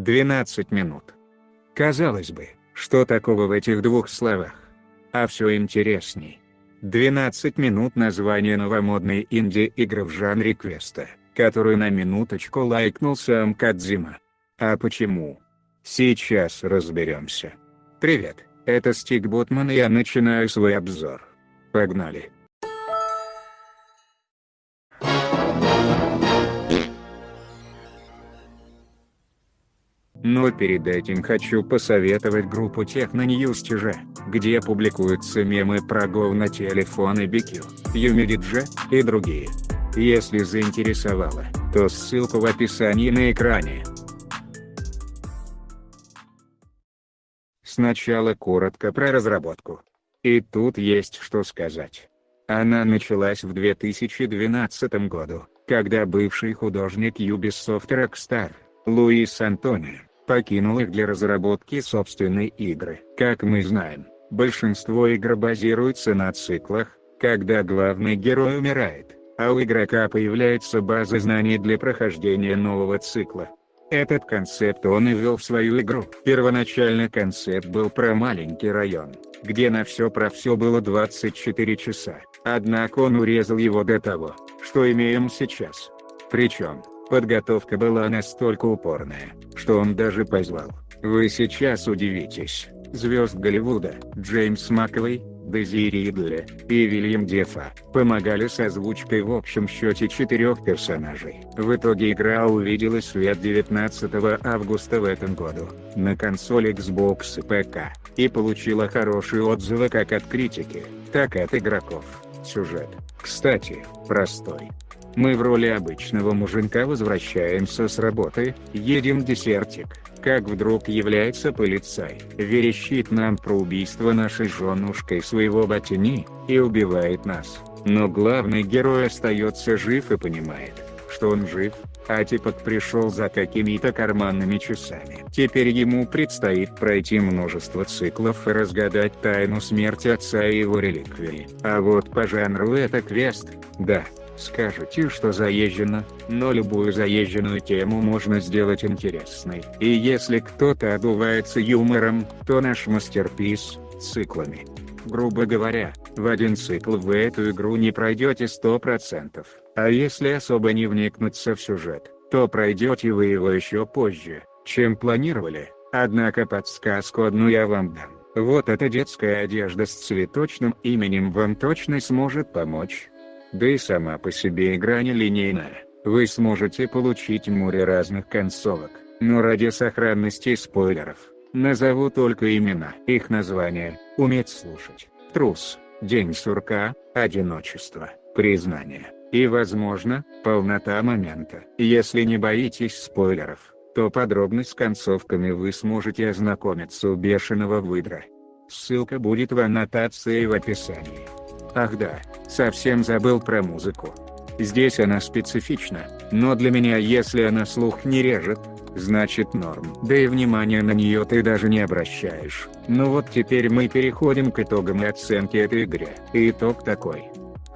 12 минут. Казалось бы, что такого в этих двух словах? А все интересней. 12 минут название новомодной инди-игры в жанре квеста, которую на минуточку лайкнул сам Кадзима. А почему? Сейчас разберемся. Привет, это Стик Ботман и я начинаю свой обзор. Погнали. Но перед этим хочу посоветовать группу Техно News TG, где публикуются мемы про Go на телефоны BQ, Юмидидже и другие. Если заинтересовало, то ссылку в описании на экране. Сначала коротко про разработку. И тут есть что сказать. Она началась в 2012 году, когда бывший художник Ubisoft Rockstar, Луис Антонио, покинул их для разработки собственной игры. Как мы знаем, большинство игр базируются на циклах, когда главный герой умирает, а у игрока появляется база знаний для прохождения нового цикла. Этот концепт он и ввел в свою игру. Первоначально концепт был про маленький район, где на все про все было 24 часа, однако он урезал его до того, что имеем сейчас. Причем, Подготовка была настолько упорная, что он даже позвал, вы сейчас удивитесь, звезд Голливуда, Джеймс Маковой, Дези Ридли и Вильям Дефа, помогали с озвучкой в общем счете четырех персонажей. В итоге игра увидела свет 19 августа в этом году, на консоли Xbox и ПК, и получила хорошие отзывы как от критики, так и от игроков. Сюжет, кстати, простой, мы в роли обычного муженька возвращаемся с работы, едем десертик, как вдруг является полицай, верещит нам про убийство нашей женушкой своего ботини, и убивает нас. Но главный герой остается жив и понимает, что он жив, а типок пришел за какими-то карманными часами. Теперь ему предстоит пройти множество циклов и разгадать тайну смерти отца и его реликвии. А вот по жанру это квест, да, Скажете, что заезжено, но любую заезженную тему можно сделать интересной. И если кто-то одувается юмором, то наш мастерпис – циклами. Грубо говоря, в один цикл вы эту игру не пройдете 100%, а если особо не вникнуться в сюжет, то пройдете вы его еще позже, чем планировали. Однако подсказку одну я вам дам. Вот эта детская одежда с цветочным именем вам точно сможет помочь. Да и сама по себе игра нелинейная, вы сможете получить море разных концовок, но ради сохранности спойлеров, назову только имена. Их название, уметь слушать, трус, день сурка, одиночество, признание, и возможно, полнота момента. Если не боитесь спойлеров, то подробно с концовками вы сможете ознакомиться у бешеного выдра. Ссылка будет в аннотации в описании. Ах да, совсем забыл про музыку. Здесь она специфична, но для меня если она слух не режет, значит норм. Да и внимания на нее ты даже не обращаешь. Ну вот теперь мы переходим к итогам и оценке этой игры. И итог такой.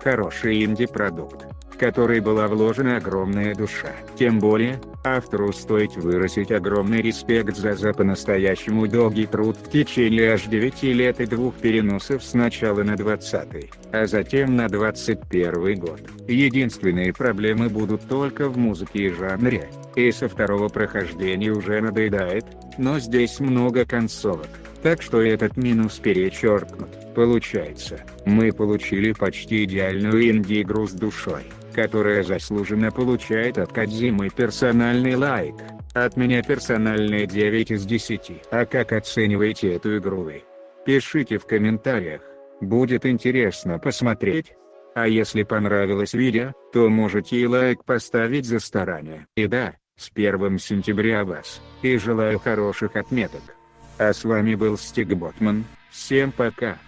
Хороший инди-продукт, в который была вложена огромная душа. Тем более, Автору стоит выразить огромный респект за за по-настоящему долгий труд в течение аж 9 лет и двух переносов сначала на 20 а затем на 21 год. Единственные проблемы будут только в музыке и жанре, и со второго прохождения уже надоедает, но здесь много концовок, так что этот минус перечеркнут. Получается, мы получили почти идеальную инди-игру с душой которая заслуженно получает от Кадзимы персональный лайк. От меня персональный 9 из 10. А как оцениваете эту игру вы? Пишите в комментариях, будет интересно посмотреть. А если понравилось видео, то можете и лайк поставить за старание. И да, с 1 сентября вас, и желаю хороших отметок. А с вами был Стиг Ботман, всем пока.